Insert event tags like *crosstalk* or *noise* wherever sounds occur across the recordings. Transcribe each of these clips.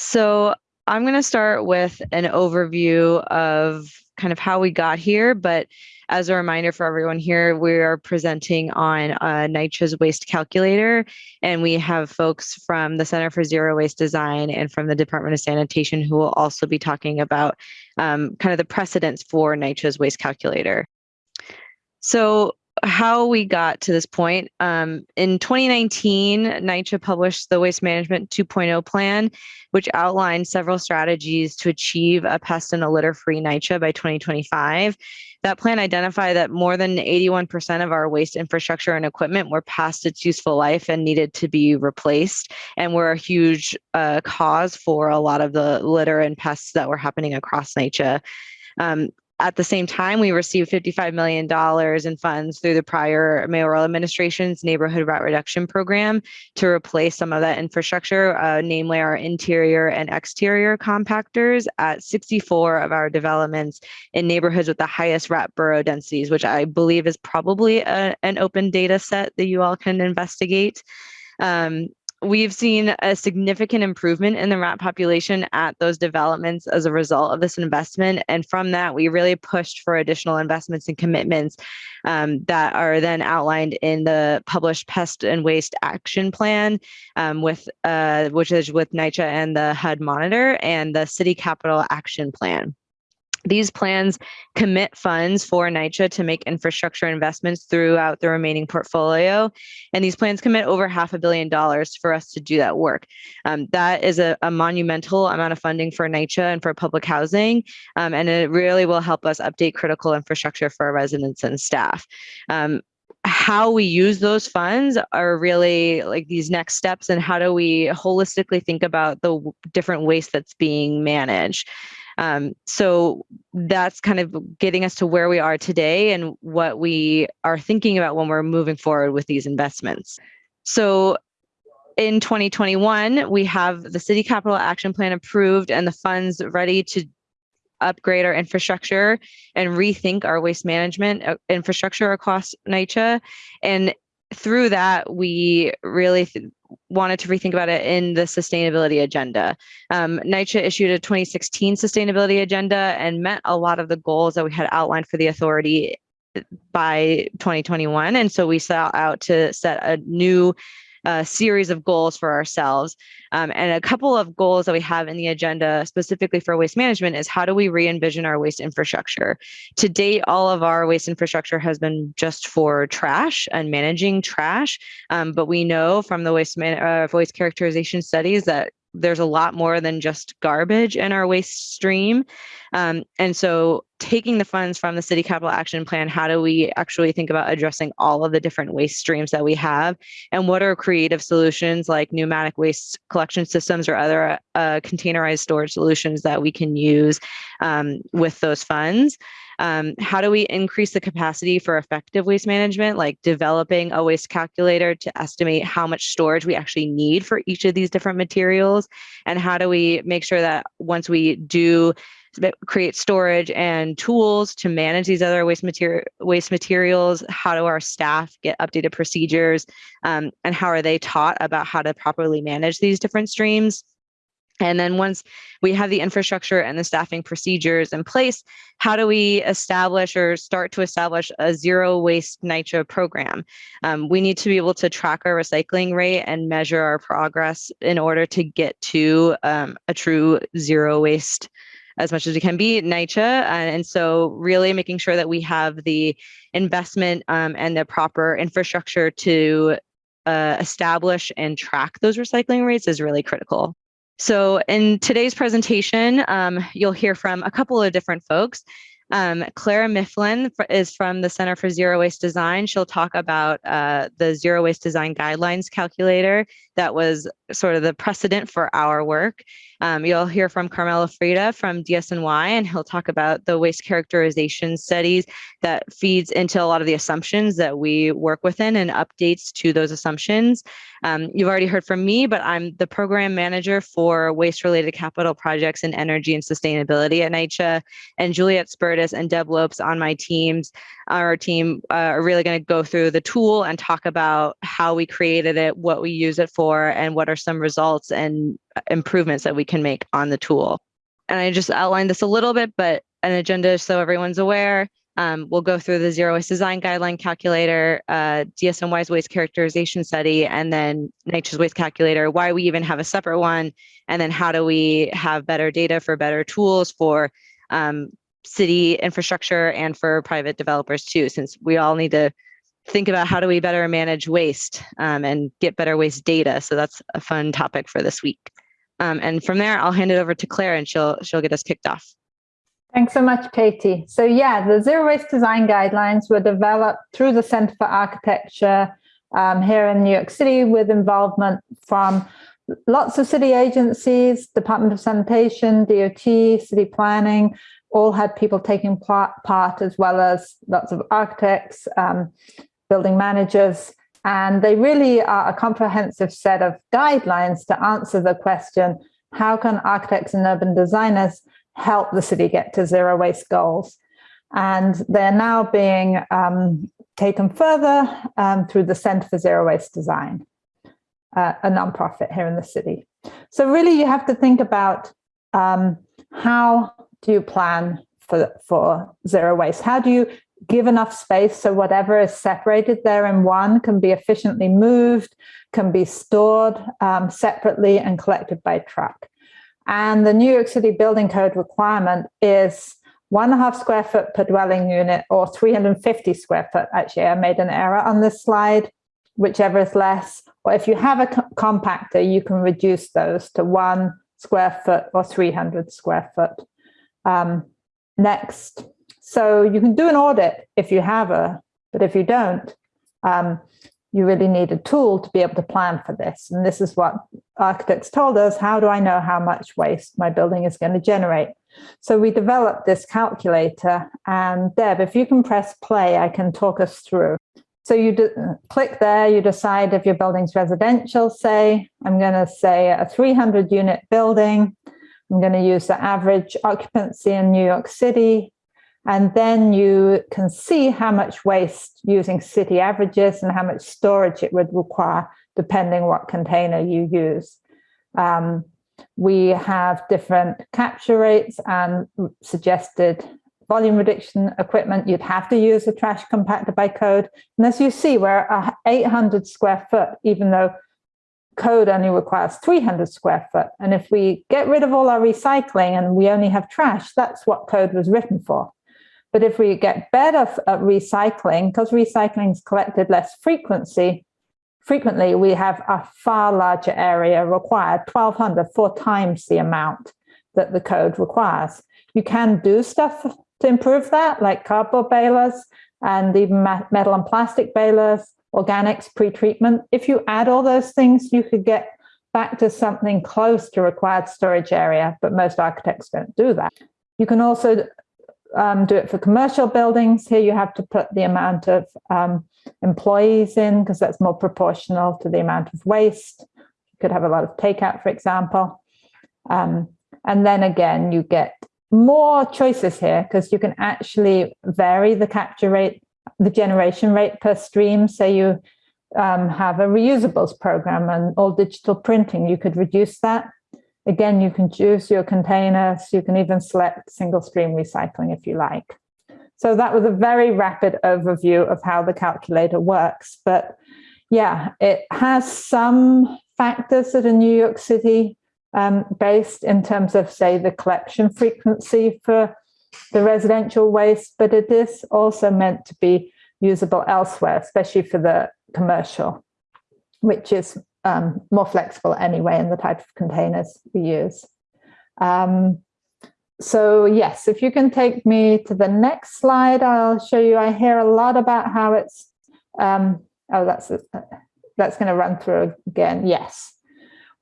So I'm going to start with an overview of kind of how we got here, but as a reminder for everyone here, we are presenting on uh, NYCHA's waste calculator, and we have folks from the Center for Zero Waste Design and from the Department of Sanitation who will also be talking about um, kind of the precedents for NYCHA's waste calculator. So how we got to this point. Um, in 2019, NYCHA published the Waste Management 2.0 plan, which outlined several strategies to achieve a pest and a litter-free NYCHA by 2025. That plan identified that more than 81% of our waste infrastructure and equipment were past its useful life and needed to be replaced, and were a huge uh, cause for a lot of the litter and pests that were happening across NYCHA. Um, at the same time, we received $55 million in funds through the prior mayoral administration's neighborhood rat reduction program to replace some of that infrastructure, uh, namely our interior and exterior compactors at 64 of our developments in neighborhoods with the highest rat burrow densities, which I believe is probably a, an open data set that you all can investigate. Um, We've seen a significant improvement in the rat population at those developments as a result of this investment. And from that, we really pushed for additional investments and commitments um, that are then outlined in the published Pest and Waste Action Plan, um, with uh, which is with NYCHA and the HUD Monitor and the City Capital Action Plan. These plans commit funds for NYCHA to make infrastructure investments throughout the remaining portfolio. And these plans commit over half a billion dollars for us to do that work. Um, that is a, a, monumental amount of funding for NYCHA and for public housing. Um, and it really will help us update critical infrastructure for our residents and staff. Um, how we use those funds are really like these next steps and how do we holistically think about the different waste that's being managed um, so that's kind of getting us to where we are today and what we are thinking about when we're moving forward with these investments. So in 2021, we have the City Capital Action Plan approved and the funds ready to upgrade our infrastructure and rethink our waste management uh, infrastructure across NYCHA. And through that, we really wanted to rethink about it in the sustainability agenda. Um, NYCHA issued a 2016 sustainability agenda and met a lot of the goals that we had outlined for the authority by 2021. And so we set out to set a new a series of goals for ourselves. Um, and a couple of goals that we have in the agenda specifically for waste management is how do we re-envision our waste infrastructure? To date, all of our waste infrastructure has been just for trash and managing trash. Um, but we know from the waste, man uh, waste characterization studies that there's a lot more than just garbage in our waste stream. Um, and so taking the funds from the city capital action plan, how do we actually think about addressing all of the different waste streams that we have? And what are creative solutions like pneumatic waste collection systems or other uh, containerized storage solutions that we can use um, with those funds? Um, how do we increase the capacity for effective waste management, like developing a waste calculator to estimate how much storage we actually need for each of these different materials? And how do we make sure that once we do create storage and tools to manage these other waste material waste materials how do our staff get updated procedures? Um, and how are they taught about how to properly manage these different streams and then once we have the infrastructure and the staffing procedures in place, how do we establish or start to establish a zero waste NYCHA program? Um, we need to be able to track our recycling rate and measure our progress in order to get to um, a true zero waste as much as we can be NYCHA. and so really making sure that we have the investment um, and the proper infrastructure to uh, establish and track those recycling rates is really critical. So in today's presentation, um, you'll hear from a couple of different folks. Um, Clara Miflin is from the Center for Zero Waste Design. She'll talk about uh, the Zero Waste Design Guidelines calculator that was sort of the precedent for our work. Um, you'll hear from Carmelo Frida from DSNY, and he'll talk about the waste characterization studies that feeds into a lot of the assumptions that we work within and updates to those assumptions. Um, you've already heard from me, but I'm the program manager for waste-related capital projects in energy and sustainability at NYCHA, and Juliet Spurtis and Deb Lopes on my teams, our team uh, are really going to go through the tool and talk about how we created it, what we use it for, for and what are some results and improvements that we can make on the tool. And I just outlined this a little bit, but an agenda so everyone's aware. Um, we'll go through the zero waste design guideline calculator, uh, DSNY's waste characterization study, and then NYCHA's waste calculator, why we even have a separate one, and then how do we have better data for better tools for um, city infrastructure and for private developers too, since we all need to think about how do we better manage waste um, and get better waste data. So that's a fun topic for this week. Um, and from there, I'll hand it over to Clare and she'll she'll get us kicked off. Thanks so much, Katie. So yeah, the zero waste design guidelines were developed through the Center for Architecture um, here in New York City with involvement from lots of city agencies, Department of Sanitation, DOT, city planning, all had people taking part, as well as lots of architects, um, building managers, and they really are a comprehensive set of guidelines to answer the question, how can architects and urban designers help the city get to zero waste goals. And they're now being um, taken further um, through the Center for Zero Waste Design, uh, a nonprofit here in the city. So really you have to think about um, how do you plan for, for zero waste? How do you give enough space so whatever is separated there in one can be efficiently moved, can be stored um, separately and collected by truck. And the New York City Building Code requirement is one and a half square foot per dwelling unit or 350 square foot. Actually, I made an error on this slide, whichever is less. Or if you have a compactor, you can reduce those to one square foot or 300 square foot. Um, next. So you can do an audit if you have a, but if you don't, um, you really need a tool to be able to plan for this. And this is what architects told us, how do I know how much waste my building is going to generate? So we developed this calculator and Deb, if you can press play, I can talk us through. So you click there, you decide if your building's residential, say, I'm going to say a 300 unit building. I'm going to use the average occupancy in New York City. And then you can see how much waste using city averages and how much storage it would require, depending what container you use. Um, we have different capture rates and suggested volume reduction equipment. You'd have to use a trash compactor by code. And as you see, we're 800 square foot, even though code only requires 300 square foot. And if we get rid of all our recycling and we only have trash, that's what code was written for. But if we get better at recycling, because recycling is collected less frequency, frequently we have a far larger area required, 1200, four times the amount that the code requires. You can do stuff to improve that, like cardboard balers and even metal and plastic balers, organics, pre-treatment. If you add all those things, you could get back to something close to required storage area, but most architects don't do that. You can also um, do it for commercial buildings. Here you have to put the amount of um, employees in because that's more proportional to the amount of waste. You could have a lot of takeout, for example. Um, and then again, you get more choices here because you can actually vary the capture rate, the generation rate per stream. So you um, have a reusables program and all digital printing, you could reduce that Again, you can choose your containers. You can even select single stream recycling if you like. So that was a very rapid overview of how the calculator works. But yeah, it has some factors that are New York City um, based in terms of, say, the collection frequency for the residential waste, but it is also meant to be usable elsewhere, especially for the commercial, which is um, more flexible anyway in the type of containers we use. Um, so yes, if you can take me to the next slide, I'll show you, I hear a lot about how it's, um, oh, that's, that's going to run through again. Yes.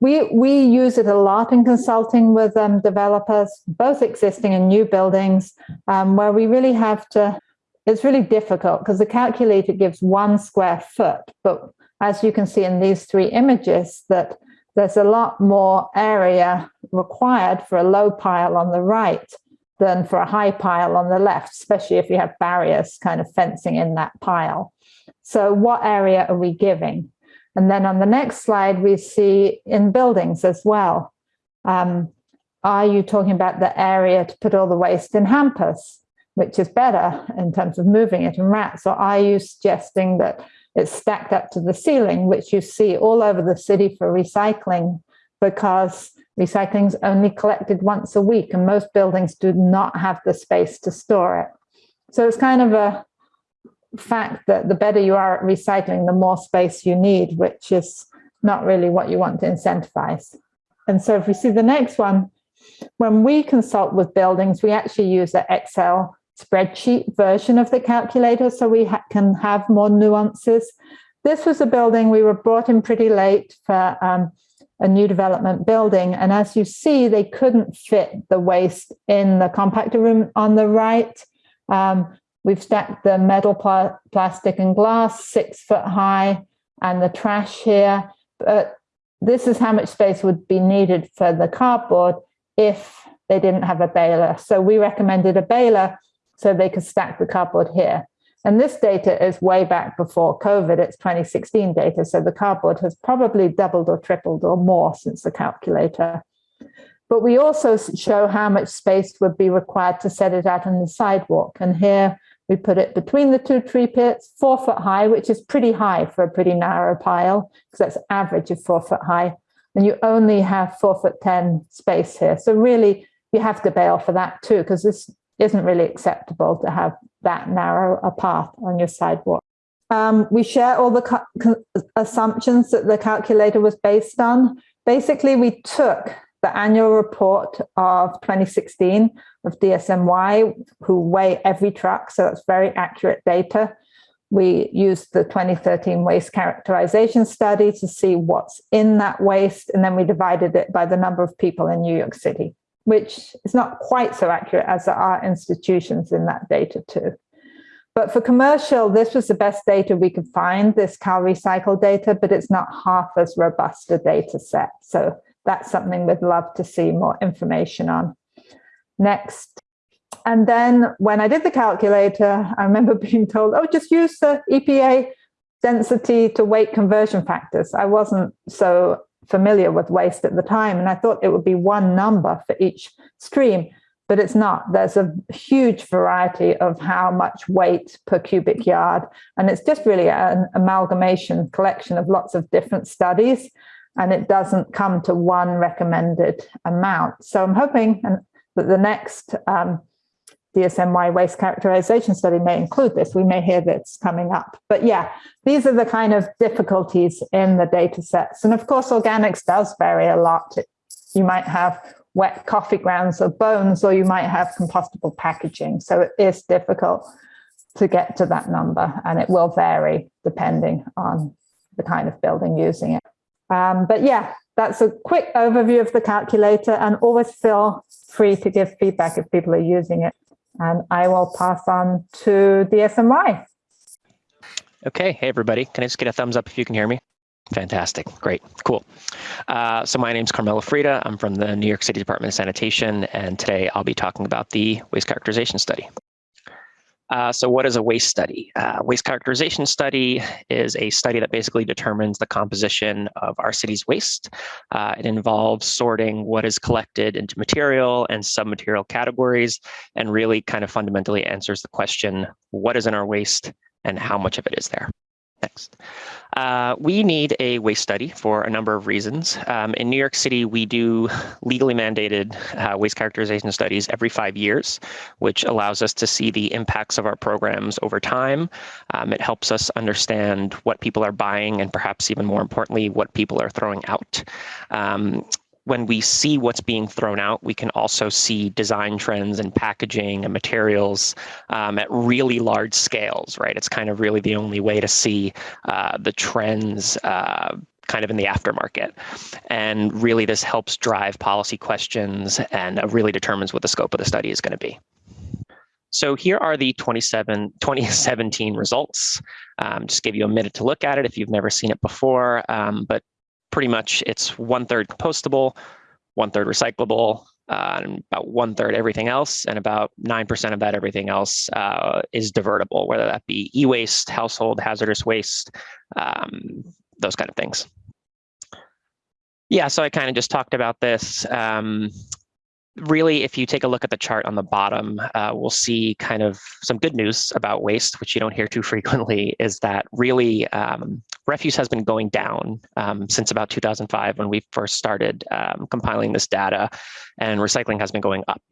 We, we use it a lot in consulting with um, developers, both existing and new buildings, um, where we really have to, it's really difficult because the calculator gives one square foot, but as you can see in these three images, that there's a lot more area required for a low pile on the right than for a high pile on the left, especially if you have barriers kind of fencing in that pile. So what area are we giving? And then on the next slide, we see in buildings as well. Um, are you talking about the area to put all the waste in hampers, which is better in terms of moving it in rats? Or are you suggesting that it's stacked up to the ceiling, which you see all over the city for recycling because recycling is only collected once a week and most buildings do not have the space to store it. So it's kind of a fact that the better you are at recycling, the more space you need, which is not really what you want to incentivize. And so if we see the next one, when we consult with buildings, we actually use an Excel spreadsheet version of the calculator so we ha can have more nuances. This was a building we were brought in pretty late for um, a new development building. And as you see, they couldn't fit the waste in the compactor room on the right. Um, we've stacked the metal, pl plastic and glass six foot high and the trash here. But this is how much space would be needed for the cardboard if they didn't have a baler. So we recommended a baler so they could stack the cardboard here. And this data is way back before COVID, it's 2016 data. So the cardboard has probably doubled or tripled or more since the calculator. But we also show how much space would be required to set it out on the sidewalk. And here we put it between the two tree pits, four foot high, which is pretty high for a pretty narrow pile, because that's average of four foot high. And you only have four foot 10 space here. So really you have to bale for that too, because this isn't really acceptable to have that narrow a path on your sidewalk. Um, we share all the assumptions that the calculator was based on. Basically, we took the annual report of 2016 of DSNY, who weigh every truck, so that's very accurate data. We used the 2013 waste characterization study to see what's in that waste, and then we divided it by the number of people in New York City which is not quite so accurate as there are institutions in that data too. But for commercial, this was the best data we could find, this CalRecycle data, but it's not half as robust a data set. So that's something we'd love to see more information on. Next. And then when I did the calculator, I remember *laughs* being told, oh, just use the EPA density to weight conversion factors. I wasn't so familiar with waste at the time. And I thought it would be one number for each stream, but it's not. There's a huge variety of how much weight per cubic yard. And it's just really an amalgamation collection of lots of different studies. And it doesn't come to one recommended amount. So I'm hoping that the next um, DSNY waste characterization study may include this. We may hear that's coming up. But yeah, these are the kind of difficulties in the data sets. And of course, organics does vary a lot. You might have wet coffee grounds or bones, or you might have compostable packaging. So it is difficult to get to that number and it will vary depending on the kind of building using it. Um, but yeah, that's a quick overview of the calculator and always feel free to give feedback if people are using it. And I will pass on to DSNY. Okay, hey everybody. Can I just get a thumbs up if you can hear me? Fantastic, great, cool. Uh, so my name is Carmelo Frida. I'm from the New York City Department of Sanitation, and today I'll be talking about the waste characterization study. Uh, so what is a waste study? Uh, waste characterization study is a study that basically determines the composition of our city's waste. Uh, it involves sorting what is collected into material and submaterial categories and really kind of fundamentally answers the question, what is in our waste and how much of it is there? Next. Uh, we need a waste study for a number of reasons. Um, in New York City, we do legally mandated uh, waste characterization studies every five years, which allows us to see the impacts of our programs over time. Um, it helps us understand what people are buying and perhaps even more importantly, what people are throwing out. Um, when we see what's being thrown out, we can also see design trends and packaging and materials um, at really large scales, right? It's kind of really the only way to see uh, the trends uh, kind of in the aftermarket. And really this helps drive policy questions and uh, really determines what the scope of the study is going to be. So here are the 27, *laughs* 2017 results. Um, just give you a minute to look at it if you've never seen it before, um, but pretty much it's one third compostable, one third recyclable, uh, and about one third everything else, and about 9% of that everything else uh, is divertible, whether that be e-waste, household hazardous waste, um, those kind of things. Yeah, so I kind of just talked about this. Um, really, if you take a look at the chart on the bottom, uh, we'll see kind of some good news about waste, which you don't hear too *laughs* frequently, is that really um, refuse has been going down um, since about 2005 when we first started um, compiling this data, and recycling has been going up.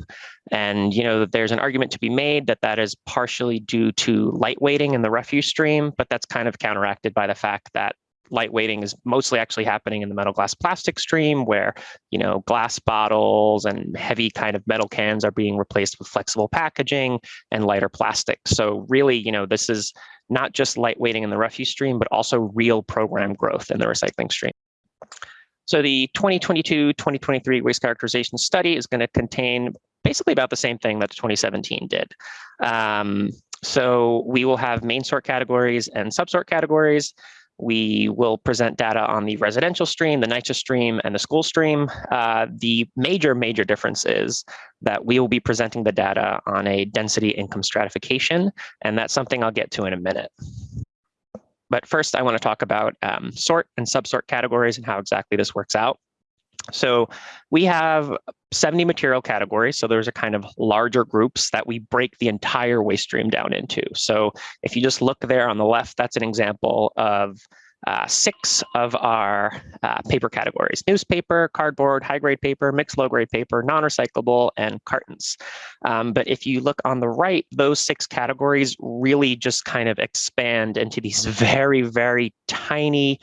And you know, that there's an argument to be made that that is partially due to lightweighting in the refuse stream, but that's kind of counteracted by the fact that lightweighting is mostly actually happening in the metal glass plastic stream where you know glass bottles and heavy kind of metal cans are being replaced with flexible packaging and lighter plastic. So really you know this is not just lightweighting in the refuse stream but also real program growth in the recycling stream. So the 2022-2023 waste characterization study is going to contain basically about the same thing that 2017 did. Um, so we will have main sort categories and subsort categories we will present data on the residential stream, the NYCHA stream, and the school stream. Uh, the major, major difference is that we will be presenting the data on a density income stratification, and that's something I'll get to in a minute. But first, I want to talk about um, sort and subsort categories and how exactly this works out. So we have 70 material categories. So there's a kind of larger groups that we break the entire waste stream down into. So if you just look there on the left, that's an example of uh, six of our uh, paper categories, newspaper, cardboard, high-grade paper, mixed low-grade paper, non-recyclable, and cartons. Um, but if you look on the right, those six categories really just kind of expand into these very, very tiny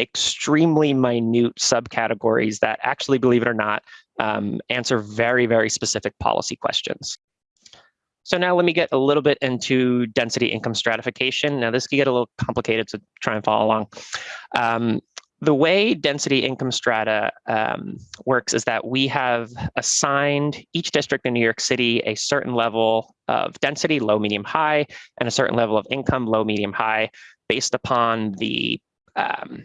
extremely minute subcategories that actually, believe it or not, um, answer very, very specific policy questions. So now let me get a little bit into density income stratification. Now this can get a little complicated, so try and follow along. Um, the way density income strata um, works is that we have assigned each district in New York City a certain level of density, low, medium, high, and a certain level of income, low, medium, high, based upon the um,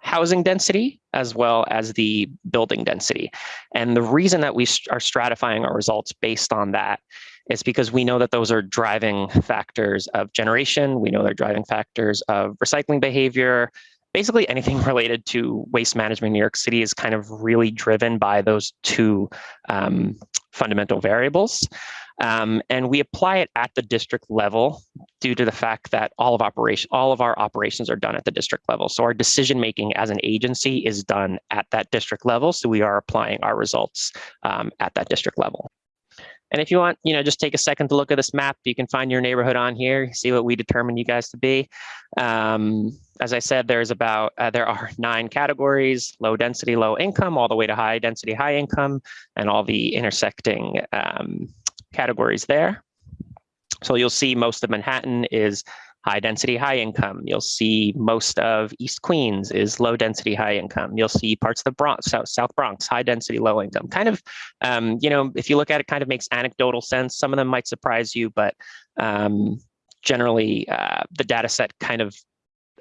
housing density as well as the building density. And the reason that we are stratifying our results based on that is because we know that those are driving factors of generation. We know they're driving factors of recycling behavior. Basically anything *laughs* related to waste management in New York City is kind of really driven by those two um, fundamental variables. Um, and we apply it at the district level due to the fact that all of operation, all of our operations are done at the district level. So our decision making as an agency is done at that district level. So we are applying our results um, at that district level. And if you want, you know, just take a second to look at this map. You can find your neighborhood on here, see what we determine you guys to be. Um, as I said, there's about, uh, there are *laughs* nine categories, low density, low income, all the way to high density, high income, and all the intersecting um, categories there. So you'll see most of Manhattan is high density, high income. You'll see most of East Queens is low density, high income. You'll see parts of the Bronx, South, South Bronx, high density, low income. Kind of, um, you know, if you look at it, kind of makes anecdotal sense. Some of them might surprise you, but um, generally uh, the data set kind of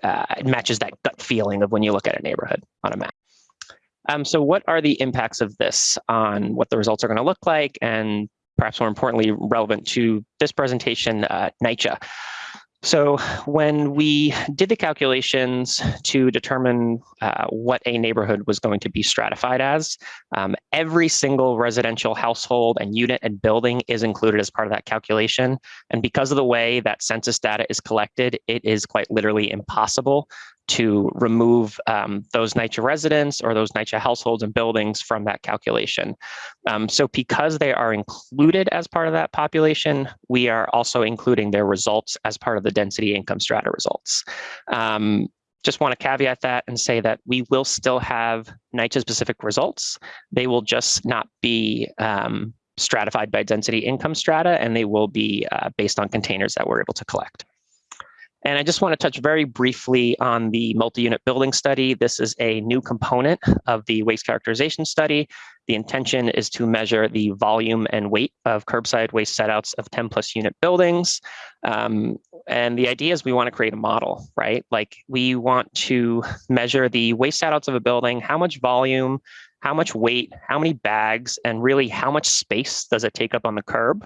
uh, matches that gut feeling of when you look at a neighborhood on a map. Um, so what are the impacts of this on what the results are going to look like and perhaps more importantly, relevant to this presentation, uh, NYCHA. So when we did the calculations to determine uh, what a neighborhood was going to be stratified as, um, every single residential household and unit and building is included as part of that calculation. And because of the way that census data is collected, it is quite literally impossible to remove um, those NYCHA residents or those NYCHA households and buildings from that calculation. Um, so because they are included as part of that population, we are also including their results as part of the density income strata results. Um, just want to caveat that and say that we will still have NYCHA specific results. They will just not be um, stratified by density income strata, and they will be uh, based on containers that we're able to collect. And I just want to touch very briefly on the multi-unit building study. This is a new component of the waste characterization study. The intention is to measure the volume and weight of curbside waste setouts of 10 plus unit buildings. Um, and the idea is we want to create a model, right? Like we want to measure the waste setouts of a building, how much volume, how much weight, how many bags, and really how much space does it take up on the curb.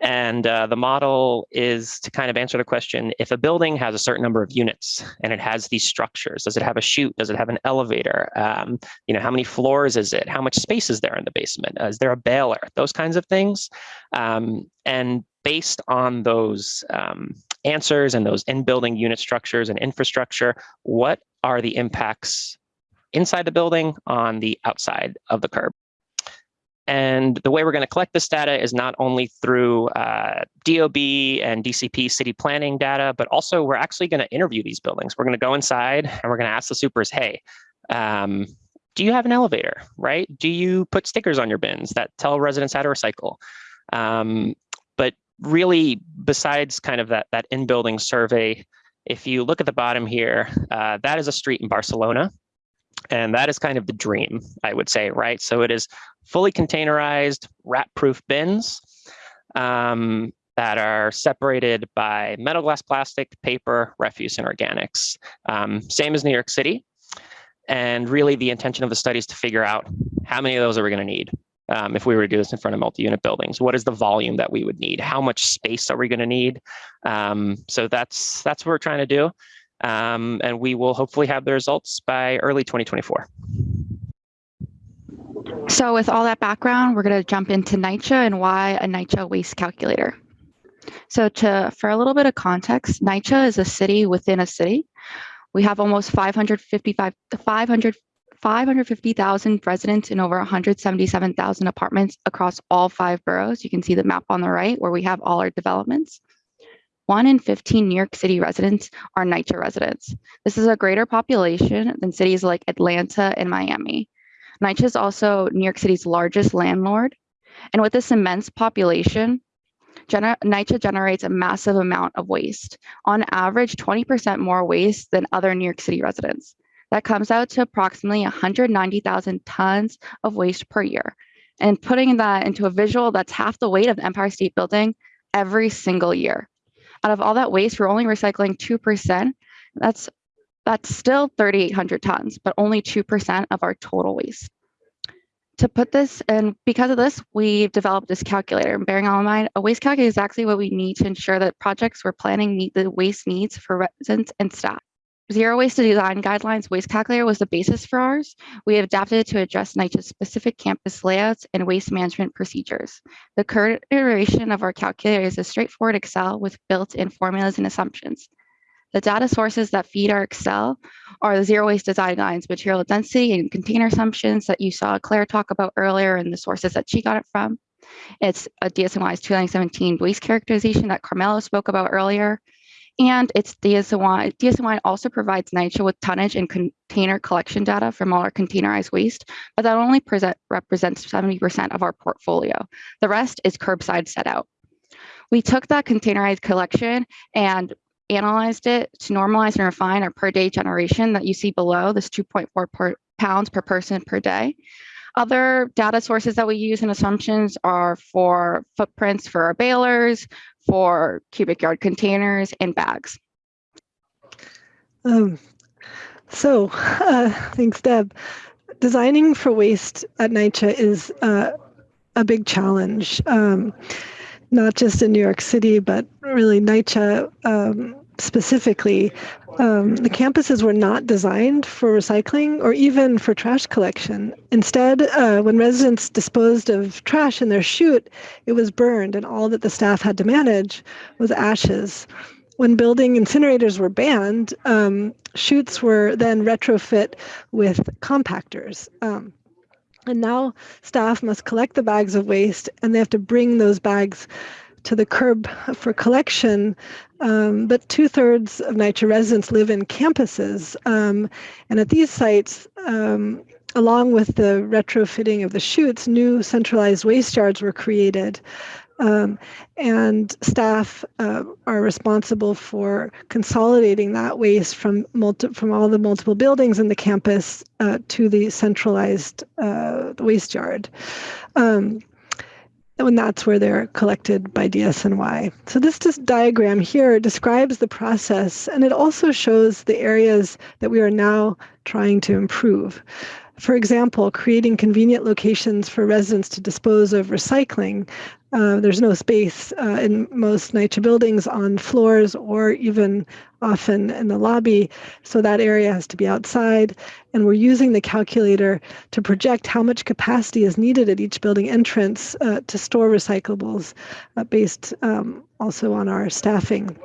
And uh, the model is to kind of answer the question, if a building has a certain number of units and it has these structures, does it have a chute? Does it have an elevator? Um, you know, how many floors is it? How much space is there in the basement? Uh, is there a baler? Those kinds of things. Um, and based on those um, answers and those in-building unit structures and infrastructure, what are the impacts inside the building on the outside of the curb? And the way we're going to collect this data is not only through uh, DOB and DCP city planning data, but also we're actually going to interview these buildings. We're going to go inside and we're going to ask the supers, hey, um, do you have an elevator, right? Do you put stickers on your bins that tell residents how to recycle? Um, really, besides kind of that, that in-building survey, if you look at the bottom here, uh, that is a street in Barcelona. And that is kind of the dream, I would say, right? So it is fully containerized, rat-proof bins um, that are separated by metal, glass, plastic, paper, refuse, and organics. Um, same as New York City. And really the intention of the study is to figure out how many of those are we going to need um, if we were to do this in front of multi-unit buildings. What is the volume that we would need? How much space are we going to need? Um, so that's that's what we're trying to do. Um, and we will hopefully have the results by early 2024. So with all that background, we're going to jump into NYCHA and why a NYCHA waste calculator. So to for a little bit of context, NYCHA is a city within a city. We have almost 555 500 550,000 residents in over 177,000 apartments across all five boroughs. You can see the map on the right where we have all our developments. One in 15 New York City residents are NYCHA residents. This is a greater population than cities like Atlanta and Miami. NYCHA is also New York City's largest landlord. And with this immense population, gener NYCHA generates a massive amount of waste. On average, 20% more waste than other New York City residents. That comes out to approximately 190,000 tons of waste per year. And putting that into a visual, that's half the weight of the Empire State Building every single year out of all that waste, we're only recycling 2%. That's that's still 3,800 tons, but only 2% of our total waste. To put this, and because of this, we've developed this calculator. And bearing all in mind, a waste calculator is actually what we need to ensure that projects we're planning meet the waste needs for residents and staff. Zero waste design guidelines waste calculator was the basis for ours. We have adapted it to address NYCHA's specific campus layouts and waste management procedures. The current iteration of our calculator is a straightforward Excel with built-in formulas and assumptions. The data sources that feed our Excel are the zero waste design guidelines, material density and container assumptions that you saw Clare talk about earlier and the sources that she got it from. It's a DSNY's 2017 waste characterization that Carmelo spoke about earlier, and it's DSNY. DSNY also provides NYCHA with tonnage and container collection data from all our containerized waste, but that only present, represents 70% of our portfolio. The rest is curbside set out. We took that containerized collection and analyzed it to normalize and refine our per day generation that you see below, this 2.4 pounds per person per day. Other data sources that we use and assumptions are for footprints for our balers, for cubic yard containers and bags. Um, so, *laughs* uh, thanks, Deb. Designing for waste at NYCHA is uh, a big challenge, um, not just in New York City, but really NYCHA um, specifically. Um, the campuses were not designed for recycling or even for trash collection. Instead, uh, when residents disposed of trash in their chute, it was burned, and all that the staff had to manage was ashes. When building incinerators were banned, um, chutes were then retrofit with compactors. Um, and now staff must collect the bags of waste and they have to bring those bags to the curb for collection, um, but two thirds of NYCHA residents live in campuses. Um, and at these sites, um, along with the retrofitting of the chutes, new centralized waste yards were created. Um, and staff uh, are responsible for consolidating that waste from from all the multiple buildings in the campus uh, to the centralized uh, waste yard. And that's where they're collected by DSNY. So this diagram here describes the process, and it also shows the areas that we are now trying to improve. For example, creating convenient locations for residents to dispose of recycling. Uh, there's no space uh, in most NYCHA buildings on floors or even often in the lobby, so that area has to be outside. And we're using the calculator to project how much capacity is needed at each building entrance uh, to store recyclables uh, based um, also on our staffing.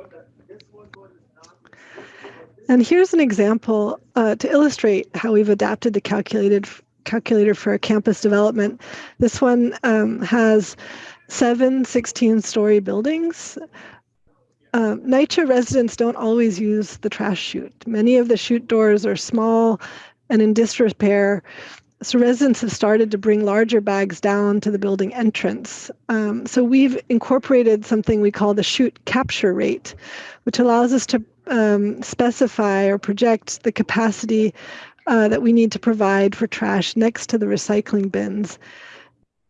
And here's an example uh, to illustrate how we've adapted the calculated calculator for campus development. This one um, has seven 16-story buildings. Uh, NYCHA residents don't always use the trash chute. Many of the chute doors are small and in disrepair, so residents have started to bring larger bags down to the building entrance. Um, so we've incorporated something we call the chute capture rate, which allows us to um, specify or project the capacity uh, that we need to provide for trash next to the recycling bins.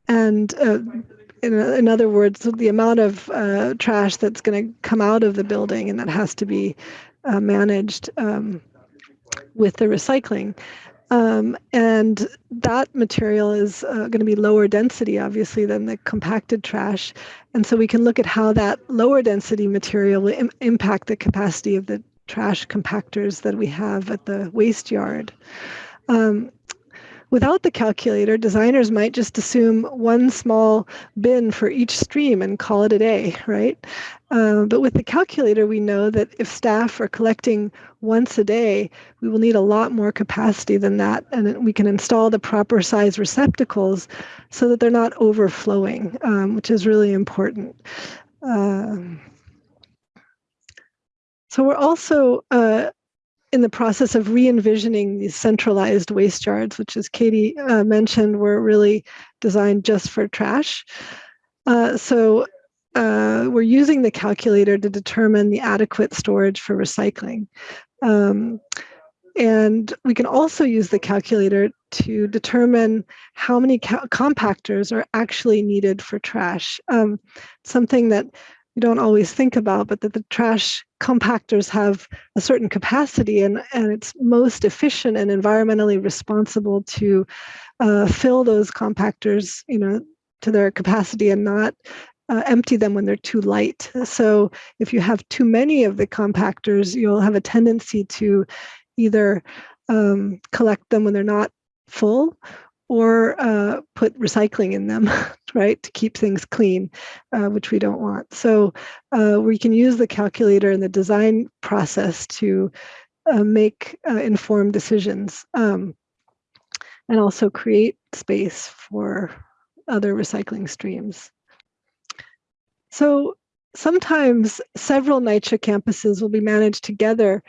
And uh, in, in, other words, the amount of uh, trash that's going to come out of the building and that has to be uh, managed um, with the recycling. Um, and that material is uh, going to be lower density, obviously, than the compacted trash. And so we can look at how that lower density material will Im impact the capacity of the trash compactors that we have at the waste yard. Um, without the calculator, designers might just assume one small bin for each stream and call it a day, right? Uh, but with the calculator, we know that if staff are collecting once a day, we will need a lot more capacity than that. And we can install the proper size receptacles so that they're not overflowing, um, which is really important. Uh, so we're also uh, in the process of re-envisioning these centralized waste yards, which as Katie uh, mentioned, were really designed just for trash. Uh, so uh, we're using the calculator to determine the adequate storage for recycling. Um, and we can also use the calculator to determine how many compactors are actually needed for trash. Um, something that you don't always think about, but that the trash compactors have a certain capacity and, and it's most efficient and environmentally responsible to uh, fill those compactors, you know, to their capacity and not uh, empty them when they're too light. So if you have too many of the compactors, you'll have a tendency to either um, collect them when they're not full or uh, put recycling in them, *laughs* right, to keep things clean, uh, which we don't want. So uh, we can use the calculator in the design process to uh, make uh, informed decisions um, and also create space for other recycling streams. So sometimes several NYCHA campuses will be managed together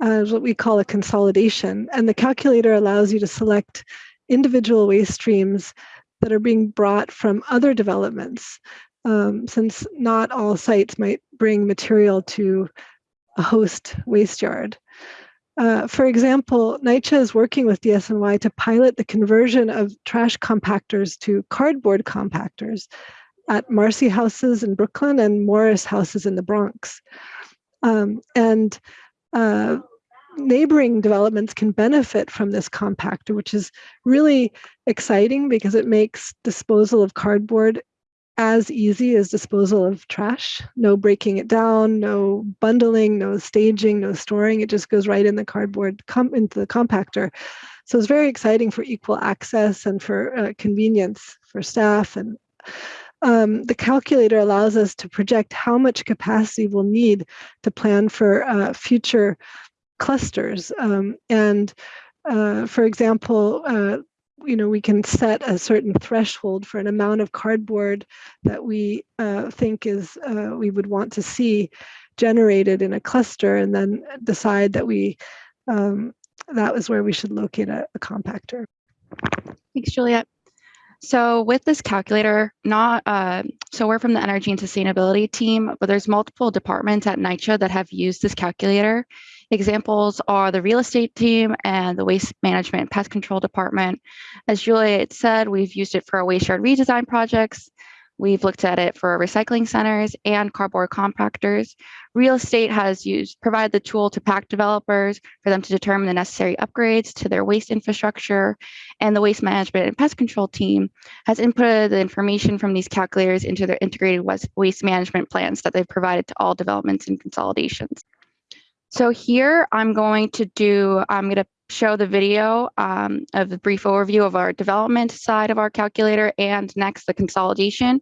as what we call a consolidation. And the calculator allows you to select individual waste streams that are being brought from other developments, um, since not all sites might bring material to a host waste yard. Uh, for example, NYCHA is working with DSNY to pilot the conversion of trash compactors to cardboard compactors at Marcy houses in Brooklyn and Morris houses in the Bronx. Um, and uh, neighboring developments can benefit from this compactor, which is really exciting because it makes disposal of cardboard as easy as disposal of trash. No breaking it down, no bundling, no staging, no storing. It just goes right in the cardboard, into the compactor. So it's very exciting for equal access and for uh, convenience for staff and um, the calculator allows us to project how much capacity we'll need to plan for uh, future clusters. Um, and uh, for example, uh, you know, we can set a certain threshold for an amount of cardboard that we uh, think is uh, we would want to see generated in a cluster and then decide that we um, that was where we should locate a, a compactor. Thanks, Juliet. So with this calculator, not uh, so we're from the energy and sustainability team, but there's multiple departments at NYCHA that have used this calculator. Examples are the real estate team and the waste management and pest control department. As Juliet said, we've used it for our waste yard redesign projects. We've looked at it for recycling centers and cardboard compactors. Real estate has used provided the tool to PACT developers for them to determine the necessary upgrades to their waste infrastructure. And the waste management and pest control team has inputted the information from these calculators into their integrated waste management plans that they've provided to all developments and consolidations. So here I'm going to do, I'm going to show the video um, of the brief overview of our development side of our calculator and next the consolidation.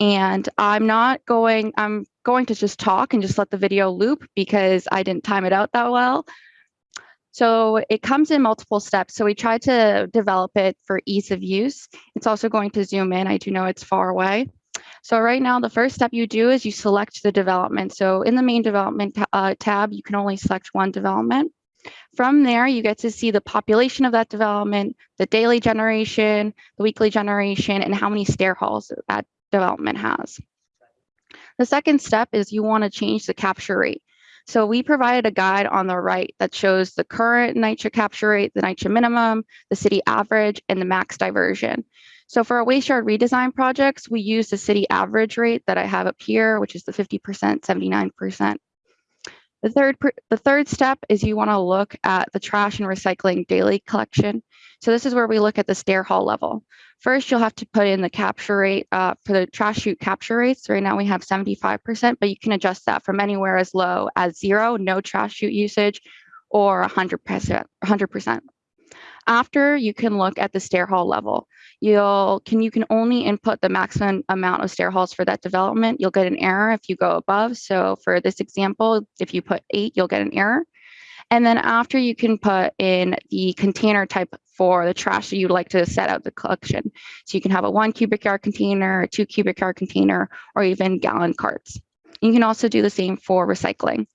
And I'm not going, I'm going to just talk and just let the video loop because I didn't time it out that well. So it comes in multiple steps. So we tried to develop it for ease of use. It's also going to zoom in. I do know it's far away. So right now, the first step you do is you select the development. So in the main development uh, tab, you can only select one development. From there, you get to see the population of that development, the daily generation, the weekly generation, and how many stair halls that development has. The second step is you want to change the capture rate. So we provided a guide on the right that shows the current NYCHA capture rate, the NYCHA minimum, the city average, and the max diversion. So for our waste yard redesign projects, we use the city average rate that I have up here, which is the 50%, 79%. The third, the third step is you want to look at the trash and recycling daily collection. So this is where we look at the stair hall level. First, you'll have to put in the capture rate uh, for the trash chute capture rates. Right now we have 75%, but you can adjust that from anywhere as low as zero, no trash chute usage, or 100%. 100%. After, you can look at the stair hall level. You'll can you can only input the maximum amount of stair halls for that development. You'll get an error if you go above. So for this example, if you put eight, you'll get an error. And then after you can put in the container type for the trash that you'd like to set out the collection. So you can have a one cubic yard container, a two cubic yard container, or even gallon carts. You can also do the same for recycling.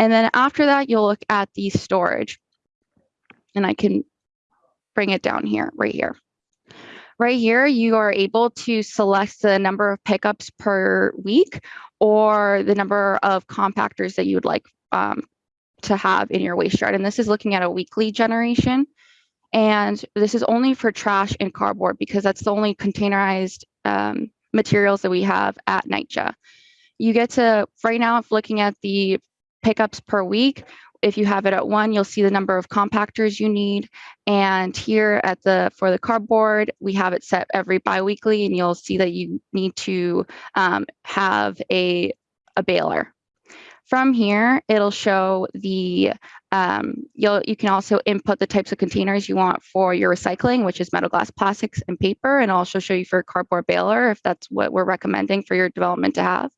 And then after that, you'll look at the storage. And I can bring it down here, right here. Right here, you are able to select the number of pickups per week or the number of compactors that you would like um, to have in your waste yard. And this is looking at a weekly generation. And this is only for trash and cardboard because that's the only containerized um, materials that we have at NYCHA. You get to, right now, if looking at the pickups per week, if you have it at one, you'll see the number of compactors you need. And here at the for the cardboard, we have it set every biweekly, and you'll see that you need to um, have a, a baler. From here, it'll show the, um, you'll, you can also input the types of containers you want for your recycling, which is metal, glass, plastics, and paper, and also show you for a cardboard baler if that's what we're recommending for your development to have.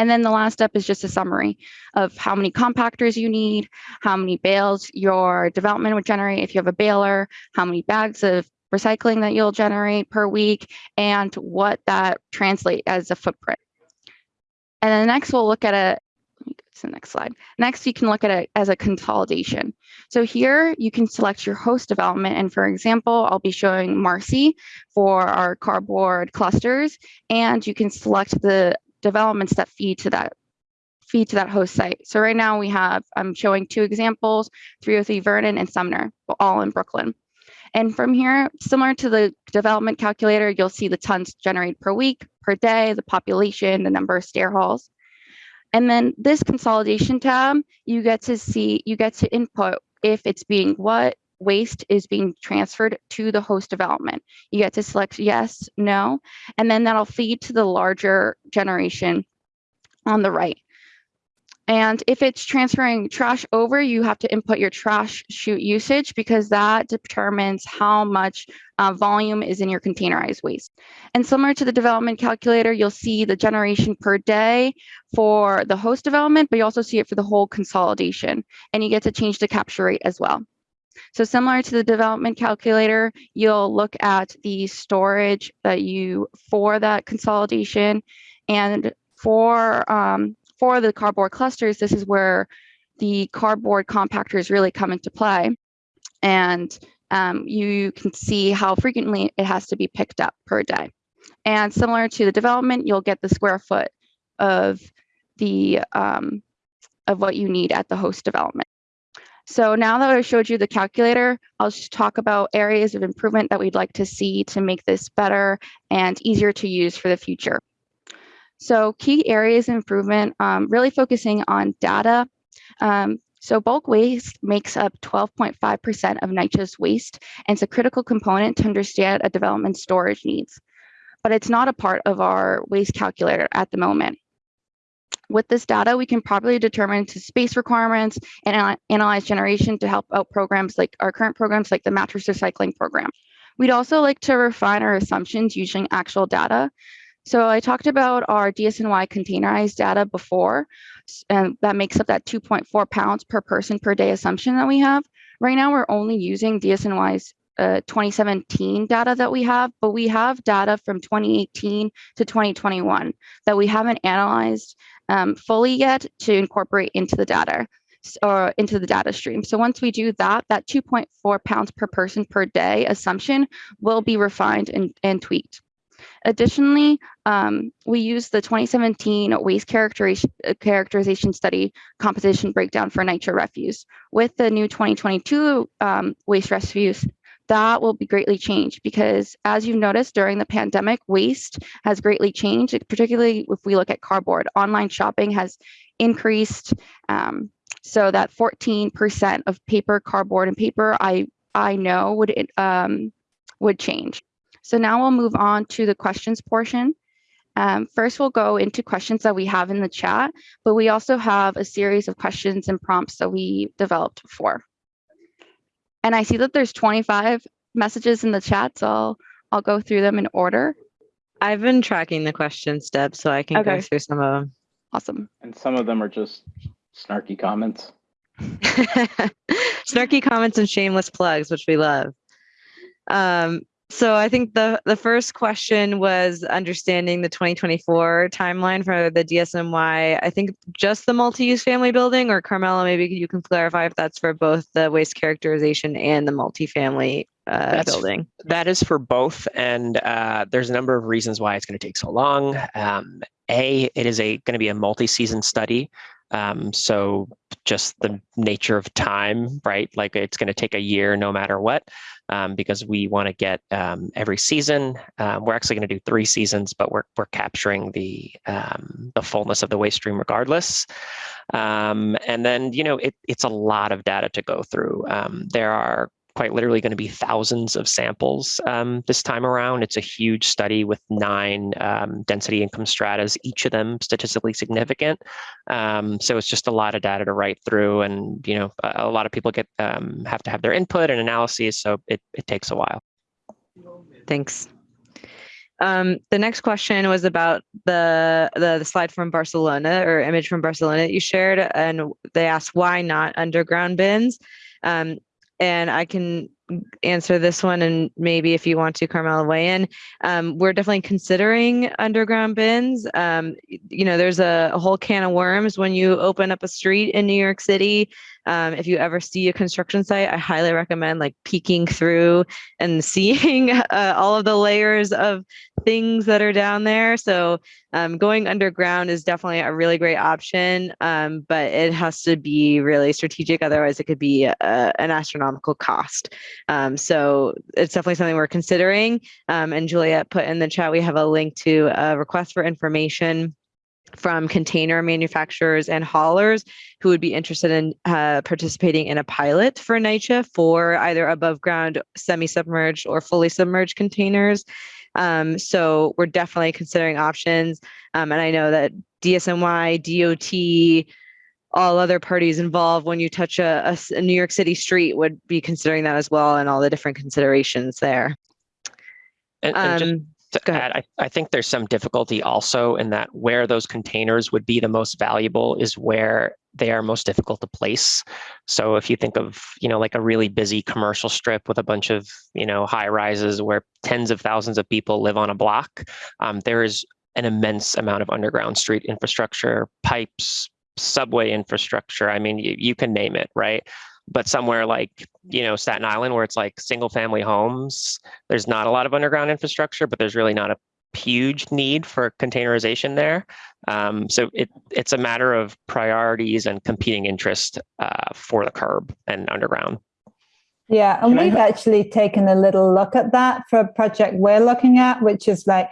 And then the last step is just a summary of how many compactors you need, how many bales your development would generate if you have a baler, how many bags of recycling that you'll generate per week, and what that translate as a footprint. And then next we'll look at a, to the next slide. Next, you can look at it as a consolidation. So here you can select your host development. And for example, I'll be showing Marcy for our cardboard clusters. And you can select the developments that feed to that feed to that host site. So right now we have, I'm showing two examples, 303 Vernon and Sumner, all in Brooklyn. And from here, similar to the development calculator, you'll see the tons generated per week, per day, the population, the number of stair halls. And then this consolidation tab, you get to see, you get to input if it's being what waste is being transferred to the host development. You get to select yes, no, and then that'll feed to the larger generation on the right. And if it's transferring trash over, you have to input your trash chute usage because that determines how much uh, volume is in your containerized waste. And similar to the development calculator, you'll see the generation per day for the host development, but you also see it for the whole consolidation. And you get to change the capture rate as well. So similar to the development calculator, you'll look at the storage that you for that consolidation. And for, um, for the cardboard clusters, this is where the cardboard compactors really come into play. And um, you can see how frequently it has to be picked up per day. And similar to the development, you'll get the square foot of the um, of what you need at the host development. So now that I showed you the calculator, I'll just talk about areas of improvement that we'd like to see to make this better and easier to use for the future. So key areas of improvement, um, really focusing on data. Um, so bulk waste makes up 12.5% of NYCHA's waste and it's a critical component to understand a development storage needs. But it's not a part of our waste calculator at the moment. With this data, we can properly determine to space requirements and analyze generation to help out programs like our current programs like the mattress recycling program. We'd also like to refine our assumptions using actual data. So I talked about our DSNY containerized data before, and that makes up that 2.4 pounds per person per day assumption that we have. Right now, we're only using DSNY's uh, 2017 data that we have, but we have data from 2018 to 2021 that we haven't analyzed um, fully yet to incorporate into the data or into the data stream. So once we do that, that 2.4 pounds per person per day assumption will be refined and, and tweaked. Additionally, um, we use the 2017 waste characterization, uh, characterization study composition breakdown for NYCHA refuse. With the new 2022 um, waste refuse, that will be greatly changed because as you've noticed during the pandemic, waste has greatly changed, particularly if we look at cardboard. Online shopping has increased um, so that 14% of paper, cardboard, and paper I, I know would, um, would change. So now we'll move on to the questions portion. Um, first, we'll go into questions that we have in the chat, but we also have a series of questions and prompts that we developed before. And I see that there's 25 messages in the chat, so I'll, I'll go through them in order. I've been tracking the questions, Deb, so I can Okay. go through some of them. Awesome. And some of them are just snarky comments. *laughs* Snarky comments and shameless plugs, which we love. Um, so I think the the first question was understanding the 2024 timeline for the DSNY. I think just the multi-use family building, or Carmela, maybe you can clarify if that's for both the waste characterization and the multifamily uh, That's- building. That is for both, and uh, there's a number of reasons why it's going to take so long. Um, a, it is a going to be a multi-season study, um, so just the nature of time, right? Like it's going to take a year no matter what, um, because we want to get um, every season. Um, we're actually going to do three seasons, but we're we're capturing the um, the fullness of the waste stream regardless. Um, and then you know it, it's a lot of data to go through. There are quite literally going to be thousands of samples um, this time around. It's a huge study with nine um, density income stratas, each of them statistically significant. Um, so it's just a lot of data to write through, and you know, a, lot of people get um, have to have their input and analyses, so it it takes a while. Thanks. Um, the next question was about the, the the slide from Barcelona or image from Barcelona that you shared, and they asked why not underground bins. Um, and I can answer this one, and maybe if you want to, Carmela, weigh in. Um, we're definitely considering underground bins. Um, you know, there's a, a whole can of worms when you open up a street in New York City. Um, if you ever see a construction site, I highly recommend like peeking through and *laughs* seeing uh, all of the layers of things that are down there. So um, going underground is definitely a really great option, um, but it has to be really strategic. Otherwise, it could be a, an astronomical cost. Um, so it's definitely something we're considering. Um, and Juliet put in the chat, we have a link to a request for information from container manufacturers and haulers who would be interested in uh, participating in a pilot for NYCHA for either above ground, semi-submerged or fully submerged containers. Um, so we're definitely considering options. Um, and I know that DSNY, DOT, all other parties involved when you touch a New York City street would be considering that as well and all the different considerations there. And, and just Um, to go add, I, I think there's some difficulty also in that where those containers would be the most valuable is where they are most difficult to place. So if you think of, you know, like a really busy commercial strip with a bunch of, you know, high rises where tens of thousands of people live on a block, um, there is an immense amount of underground street infrastructure, pipes, subway infrastructure. I mean, you, you can name it, right? But somewhere like, you know, Staten Island, where it's like single family homes, there's not a lot of underground infrastructure, but there's really not a huge need for containerization there. Um, so it, it's a matter of priorities and competing interest uh, for the curb and underground. Yeah, and Can we've actually taken a little look at that for a project we're looking at, which is like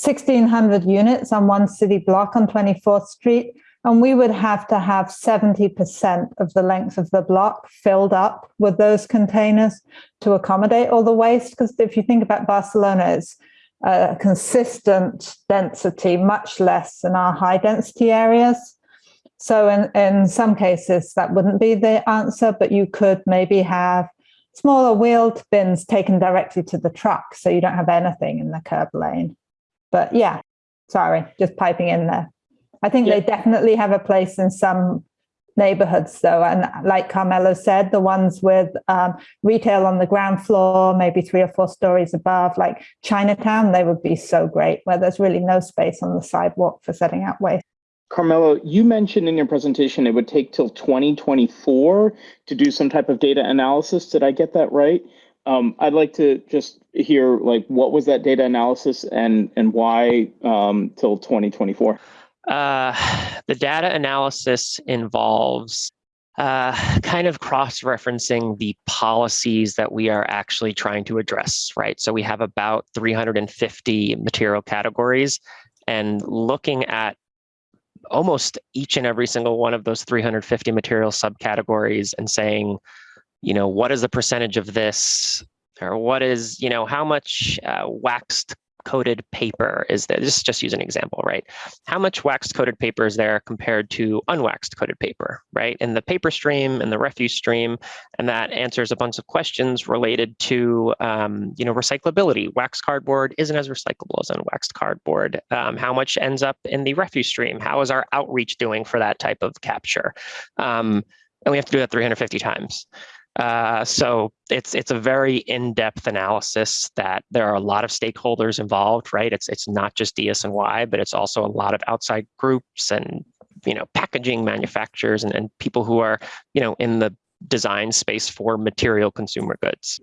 1,600 units on one city block on 24th Street. And we would have to have 70% of the length of the block filled up with those containers to accommodate all the waste. Because if you think about Barcelona, it's a consistent density, much less than our high density areas. So in, in some cases, that wouldn't be the answer, but you could maybe have smaller wheeled bins taken directly to the truck so you don't have anything in the curb lane. But yeah, sorry, just piping in there. I think Yeah. they definitely have a place in some neighborhoods though. And like Carmela said, the ones with um, retail on the ground floor, maybe three or four stories above, like Chinatown, they would be so great where there's really no space on the sidewalk for setting out waste. Carmela, you mentioned in your presentation it would take till 2024 to do some type of data analysis. Did I get that right? Um, I'd like to just hear like what was that data analysis and and why um, till 2024? Uh, the data analysis involves uh, kind of cross-referencing the policies that we are actually trying to address, right? So we have about 350 material categories and looking at almost each and every single one of those 350 material subcategories and saying, you know, what is the percentage of this or what is, you know, how much uh, waxed coated paper is there? Just, just use an example, right? How much waxed coated paper is there compared to unwaxed coated paper, right? In the paper stream and the refuse stream, and that answers a bunch of questions related to, um, you know, recyclability. Waxed cardboard isn't as recyclable as unwaxed cardboard. Um, how much ends up in the refuse stream? How is our outreach doing for that type of capture? Um, and we have to do that 350 times. Uh, so it's it's a very in-depth analysis that there are a lot of stakeholders involved, right? It's it's not just DSNY, but it's also a lot of outside groups and you know packaging manufacturers and, and people who are you know in the design space for material consumer goods.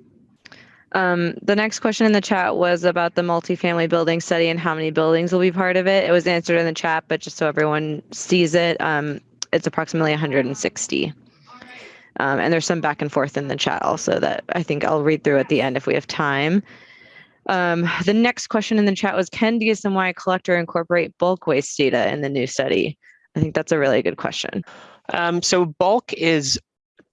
Um, the next question in the chat was about the multifamily building study and how many buildings will be part of it. It was answered in the chat, but just so everyone sees it, um, it's approximately 160. Um, and there's some back and forth in the chat also that I think I'll read through at the end if we have time. Um, the next question in the chat was, can DSNY collector incorporate bulk waste data in the new study? I think that's a really good question. Um, so bulk is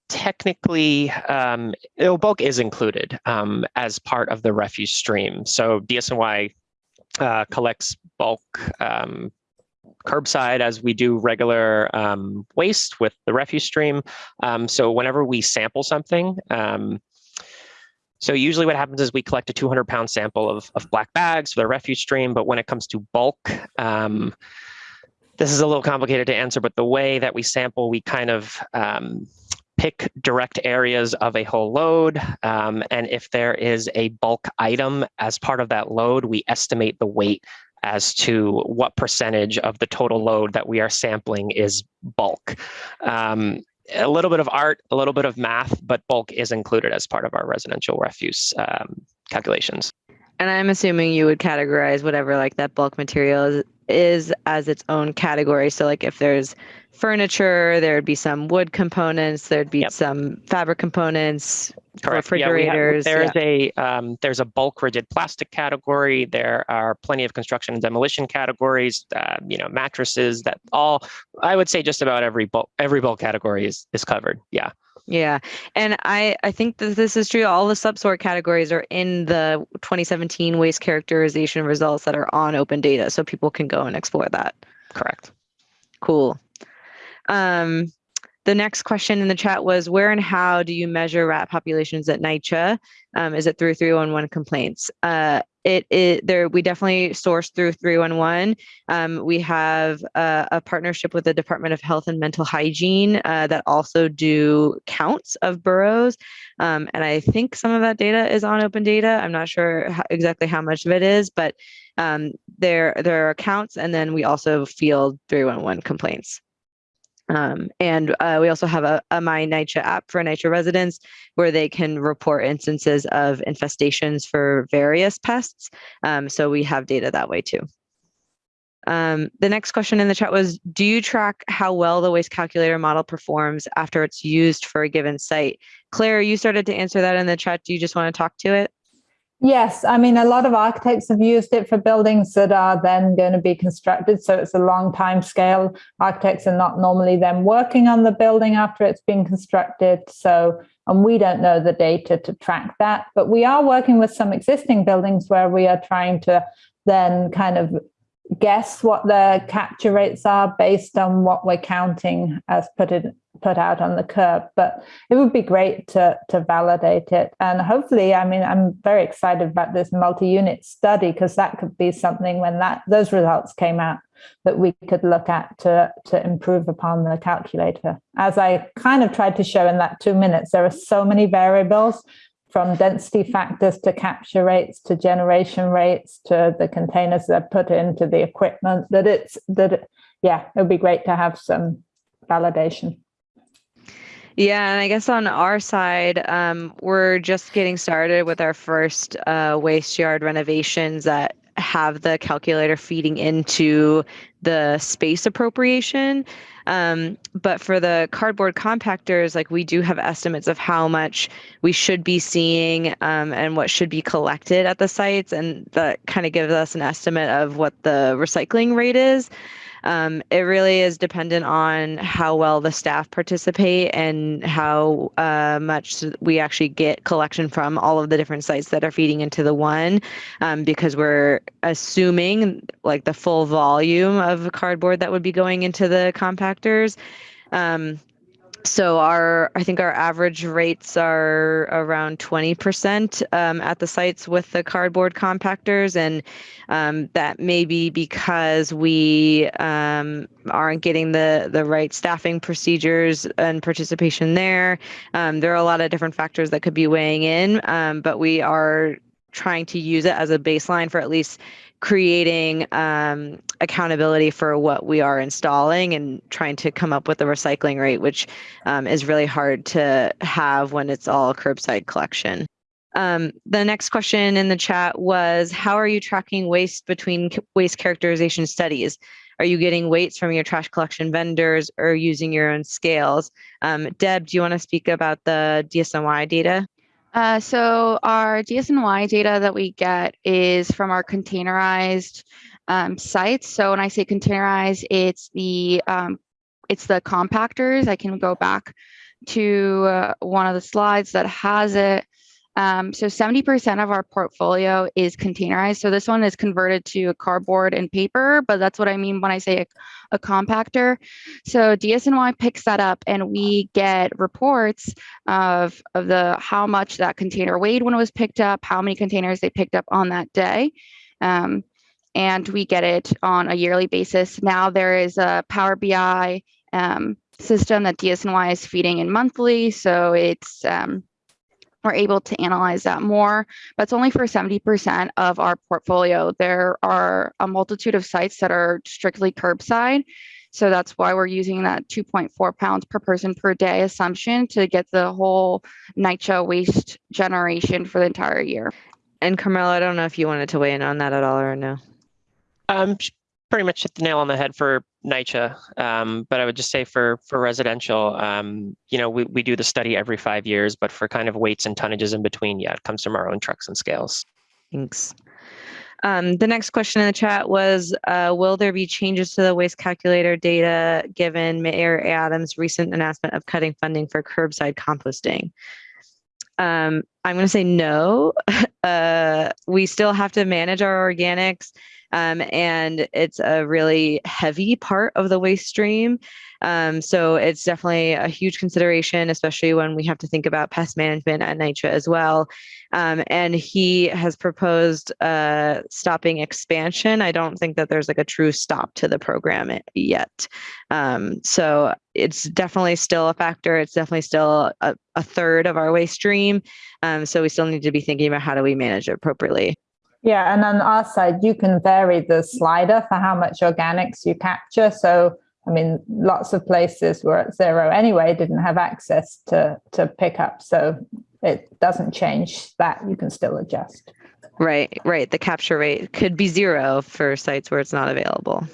technically, um, oh, bulk is included um, as part of the refuse stream. So DSNY uh, collects bulk um, curbside as we do regular um, waste with the refuse stream. Um, so whenever we sample something, um, so usually what happens is we collect a 200 pound sample of, of black bags for the refuse stream, but when it comes to bulk, um, this is a little complicated to answer, but the way that we sample, we kind of um, pick direct areas of a whole load. Um, and if there is a bulk item as part of that load, we estimate the weight as to what percentage of the total load that we are sampling is bulk. Um, a little bit of art, a little bit of math, but bulk is included as part of our residential refuse um, calculations. And I'm assuming you would categorize whatever like that bulk material is, as its own category. So like if there's furniture, there'd be some wood components, there'd be Yep. some fabric components, Correct. Yeah, have- refrigerators, there's a um, there's a bulk rigid plastic category. There are plenty of construction and demolition categories. Uh, you know, mattresses. That all I would say just about every bulk every bulk category is is covered. Yeah. Yeah, and I I think that this is true. All the subsort categories are in the 2017 waste characterization results that are on open data, so people can go and explore that. Correct. Cool. Um, the next question in the chat was where and how do you measure rat populations at NYCHA? Um, is it through 311 complaints? Uh, it, it there we definitely source through 311. Um, we have uh, a partnership with the Department of Health and Mental Hygiene uh, that also do counts of burrows. Um, and I think some of that data is on open data. I'm not sure how, exactly how much of it is, but um, there there are counts and then we also field 311 complaints. Um, and uh, we also have a, a My NYCHA app for NYCHA residents where they can report instances of infestations for various pests. Um, so we have data that way too. Um, the next question in the chat was, do you track how well the waste calculator model performs after it's used for a given site? Clare, you started to answer that in the chat. Do you just want to talk to it? Yes, I mean, a lot of architects have used it for buildings that are then going to be constructed. So it's a long time scale. Architects are not normally then working on the building after it's been constructed. So, and we don't know the data to track that, but we are working with some existing buildings where we are trying to then kind of guess what the capture rates are based on what we're counting as put it put out on the curb but it would be great to to validate it. And hopefully i mean i'm very excited about this multi-unit study because that could be something when that those results came out that we could look at to to improve upon the calculator. As i kind of tried to show in that two minutes there are so many variables from density factors to capture rates to generation rates to the containers that put into the equipment that it's that it, yeah it would be great to have some validation yeah, and I guess on our side, um, we're just getting started with our first uh, waste yard renovations that have the calculator feeding into the space appropriation. Um, but for the cardboard compactors, like we do have estimates of how much we should be seeing um, and what should be collected at the sites. And that kind of gives us an estimate of what the recycling rate is. Um, it really is dependent on how well the staff participate and how uh, much we actually get collection from all of the different sites that are feeding into the one, um, because we're assuming like the full volume of cardboard that would be going into the compactors. Um, so our i think our average rates are around 20% um, at the sites with the cardboard compactors. And um, that may be because we um, aren't getting the the right staffing procedures and participation there. Um, there are a lot of different factors that could be weighing in um, but we are trying to use it as a baseline for at least creating um, accountability for what we are installing and trying to come up with a recycling rate, which um, is really hard to have when it's all curbside collection. Um, the next question in the chat was, how are you tracking waste between waste characterization studies? Are you getting weights from your trash collection vendors or using your own scales? Um, Deb, do you want to speak about the DSNY data? Uh, so our DSNY data that we get is from our containerized um, sites. So when I say containerized, it's the um, it's the compactors. I can go back to uh, one of the slides that has it. Um, so 70% of our portfolio is containerized. So this one is converted to a cardboard and paper, but that's what I mean when I say a, a compactor. So DSNY picks that up and we get reports of, of the how much that container weighed when it was picked up, how many containers they picked up on that day. Um, and we get it on a yearly basis. Now there is a Power BI um, system that DSNY is feeding in monthly. So it's um, we're able to analyze that more, but it's only for 70% of our portfolio. There are a multitude of sites that are strictly curbside. So that's why we're using that 2.4 pounds per person per day assumption to get the whole NYCHA waste generation for the entire year. And Carmela, I don't know if you wanted to weigh in on that at all or no. Um, pretty much hit the nail on the head for NYCHA, um, but I would just say for for residential, um, you know, we, we do the study every five years, but for kind of weights and tonnages in between, yeah, it comes from our own trucks and scales. Thanks. Um, the next question in the chat was, uh, will there be changes to the waste calculator data given Mayor Adams' recent announcement of cutting funding for curbside composting? Um, I'm going to say no. *laughs* Uh, we still have to manage our organics um, and it's a really heavy part of the waste stream. Um, so it's definitely a huge consideration, especially when we have to think about pest management at NYCHA as well. Um, and he has proposed uh, stopping expansion. I don't think that there's like a true stop to the program yet. Um, so it's definitely still a factor. It's definitely still a, a third of our waste stream. Um, so we still need to be thinking about how do we manage it appropriately. Yeah, and on our side, you can vary the slider for how much organics you capture. So I mean, lots of places were at zero anyway, didn't have access to, to pick up. So it doesn't change that. You can still adjust. Right, right. The capture rate could be zero for sites where it's not available.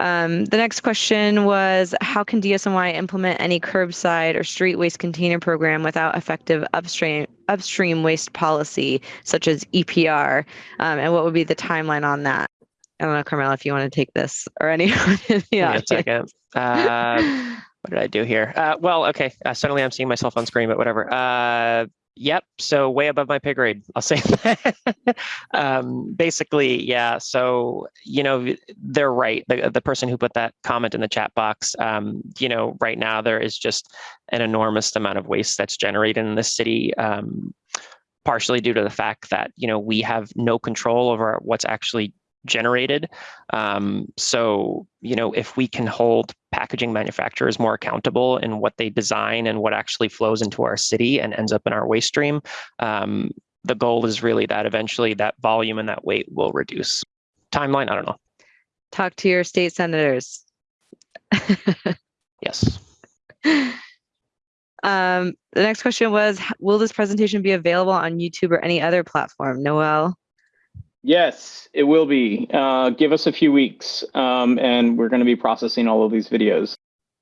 Um, the next question was, how can DSNY implement any curbside or street waste container program without effective upstream upstream waste policy, such as EPR? Um, and what would be the timeline on that? I don't know, Carmela, if you want to take this or anyone *laughs* in the Give me a second. Uh, what did I do here? Uh, well, okay. Uh, suddenly I'm seeing myself on screen, but whatever. Yep. So way above my pay grade. I'll say that. *laughs* um, basically, yeah. So you know, they're right. The the person who put that comment in the chat box. Um, you know, right now there is just an enormous amount of waste that's generated in this city. Um, partially due to the fact that you know we have no control over what's actually generated. Um, so, you know, if we can hold packaging manufacturers more accountable in what they design and what actually flows into our city and ends up in our waste stream, um, the goal is really that eventually that volume and that weight will reduce. Timeline, I don't know. Talk to your state senators. *laughs* Yes. Um, the next question was, will this presentation be available on YouTube or any other platform? Noel? Yes, it will be. Uh, give us a few weeks, um, and we're going to be processing all of these videos.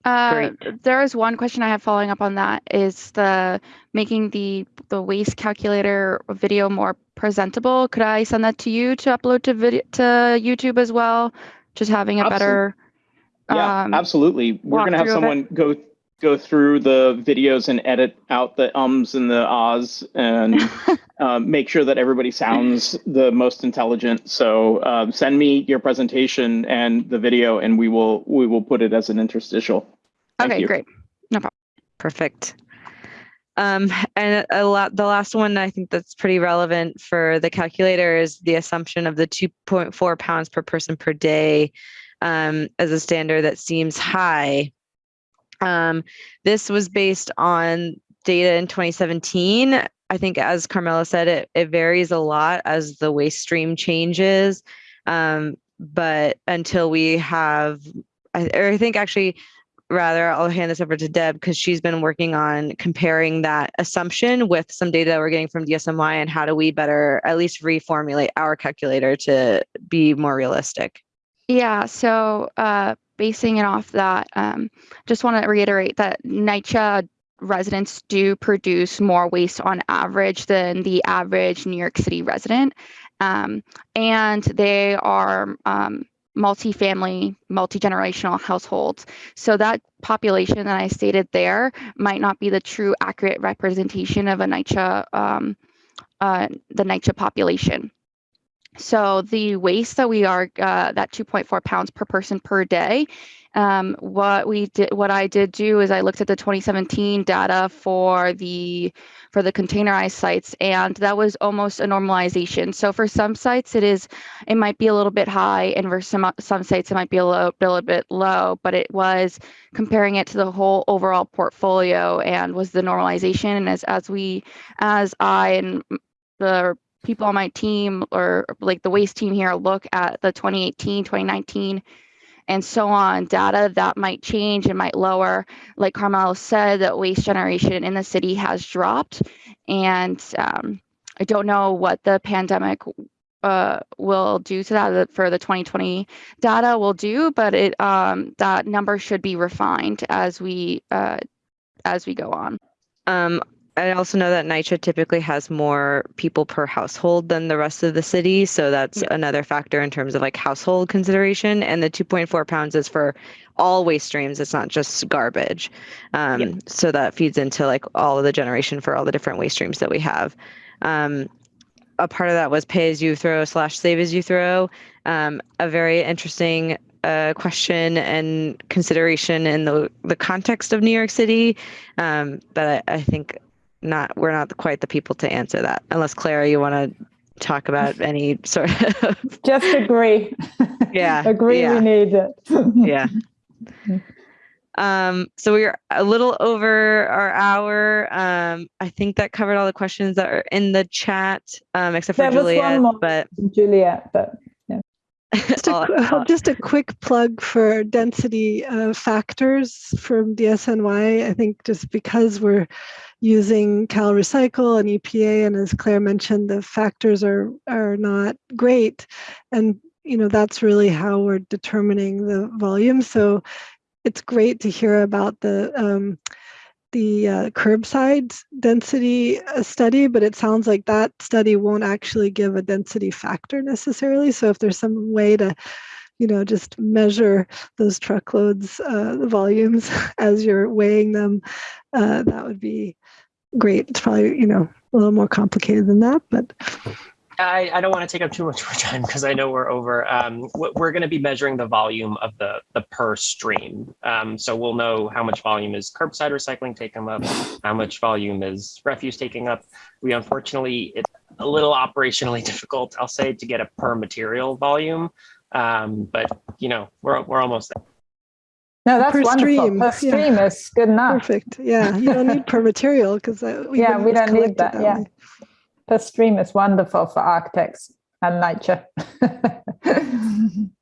Uh, there is one question I have following up on that is the making the the waste calculator video more presentable. Could I send that to you to upload to video to YouTube as well? Just having a Absol- better Yeah, um, absolutely. We're going to have walkthrough someone go go through the videos and edit out the ums and the ahs and um, *laughs* make sure that everybody sounds the most intelligent. So um, send me your presentation and the video, and we will we will put it as an interstitial. Thank okay, you. great. No problem. Perfect. Um, and a lot, the last one I think that's pretty relevant for the calculator is the assumption of the 2.4 pounds per person per day um, as a standard that seems high. Um, this was based on data in 2017. I think, as Carmela said, it, it varies a lot as the waste stream changes. Um, but until we have, I, or I think actually, rather, I'll hand this over to Deb because she's been working on comparing that assumption with some data that we're getting from DSNY and how do we better at least reformulate our calculator to be more realistic. Yeah, so uh, basing it off that, um, just want to reiterate that NYCHA residents do produce more waste on average than the average New York City resident. Um, and they are um, multi-family, multi-generational households. So that population that I stated there might not be the true accurate representation of a NYCHA, um, uh, the NYCHA population. So the waste that we are uh, that 2.4 pounds per person per day. Um, what we did, what I did do is I looked at the 2017 data for the for the containerized sites, and that was almost a normalization. So for some sites, it is it might be a little bit high, and for some some sites, it might be a little, a little bit low. But it was comparing it to the whole overall portfolio, and was the normalization. And as as we as I and the people on my team or like the waste team here look at the 2018 2019 and so on data that might change and might lower. Like carmela said that waste generation in the city has dropped and um, i don't know what the pandemic uh, will do to that for the 2020 data will do but it um, that number should be refined as we uh, as we go on. Um, I also know that NYCHA typically has more people per household than the rest of the city. So that's Yeah. another factor in terms of like household consideration. And the 2.4 pounds is for all waste streams. It's not just garbage. Um, Yeah. So that feeds into like all of the generation for all the different waste streams that we have. Um, a part of that was pay as you throw slash save as you throw. Um, a very interesting uh, question and consideration in the the context of New York City. Um, but I, I think not we're not quite the people to answer that unless Clara you want to talk about *laughs* any sort of *laughs* Just agree. *laughs* Yeah, agree yeah. we need it. yeah um so we're a little over our hour um i think that covered all the questions that are in the chat um except for There was juliet but Juliet, but yeah. Just a, I'll- just a quick plug for density uh, factors from DSNY. I think just because we're using Cal Recycle and EPA, and as Clare mentioned, the factors are are not great, and you know that's really how we're determining the volume. So it's great to hear about the um, the uh, curbside density uh, study, but it sounds like that study won't actually give a density factor necessarily. So if there's some way to, you know, just measure those truckloads, uh, the volumes *laughs* as you're weighing them, uh, that would be great. It's probably, you know, a little more complicated than that, but I, I don't want to take up too much more time because I know we're over. Um, we're going to be measuring the volume of the the per stream. Um, so we'll know how much volume is curbside recycling taking up, how much volume is refuse taking up. We unfortunately it's a little operationally *laughs* difficult, I'll say, to get a per material volume. Um, but you know we're we're almost there. No, that's Per wonderful. stream, Per yeah. stream is good enough. perfect. Yeah, you don't need *laughs* per material because we Yeah, we don't need collected that, yeah. way. Per stream is wonderful for architects and nature. *laughs*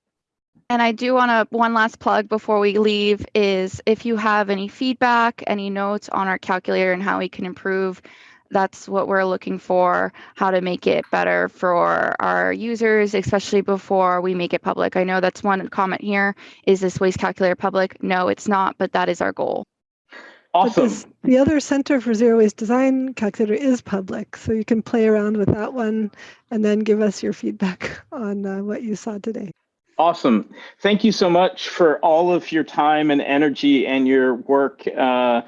And I do want to, one last plug before we leave is if you have any feedback, any notes on our calculator and how we can improve, that's what we're looking for, how to make it better for our users, especially before we make it public. I know that's one comment here. Is this waste calculator public? No, it's not, but that is our goal. Awesome. this, the other Center for Zero Waste Design calculator is public, so you can play around with that one and then give us your feedback *laughs* on uh, what you saw today. Awesome. Thank you so much for all of your time and energy and your work uh,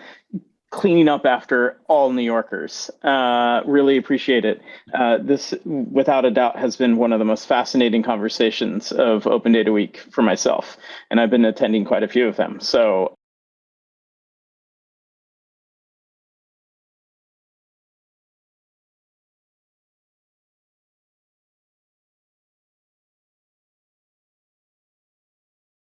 cleaning up after all New Yorkers. Uh, really appreciate it. Uh, this, without a doubt, has been one of the most fascinating conversations of Open Data Week for myself, and I've been attending quite a few of them. So